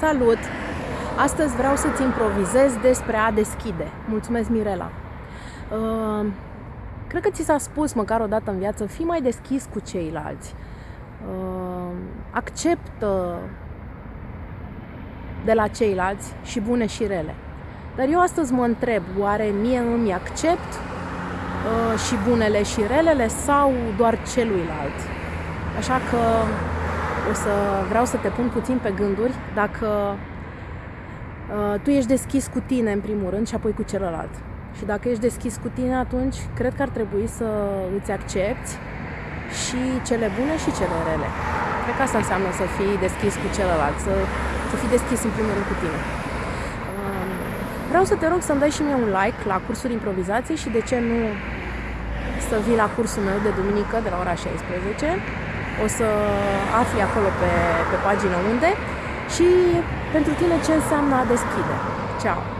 Salut! Astăzi vreau să-ți improvizez despre a deschide. Mulțumesc, Mirela! Uh, cred că ți s-a spus măcar o dată în viață, fii mai deschis cu ceilalți. Uh, acceptă de la ceilalți și bune și rele. Dar eu astăzi mă întreb, oare mie îmi accept uh, și bunele și relele sau doar celuilalt? Așa că o să vreau să te pun puțin pe gânduri dacă uh, tu ești deschis cu tine în primul rând și apoi cu celălalt. Și dacă ești deschis cu tine, atunci cred că ar trebui să îți accepti și cele bune și cele rele. Cred că asta înseamnă să fii deschis cu celălalt, să, să fii deschis în primul rând cu tine. Um, vreau să te rog să-mi dai și mie un like la cursul improvizației și de ce nu să vii la cursul meu de duminică de la ora 16 o să afli acolo pe, pe pagină unde și pentru tine ce înseamnă a deschide. Ciao!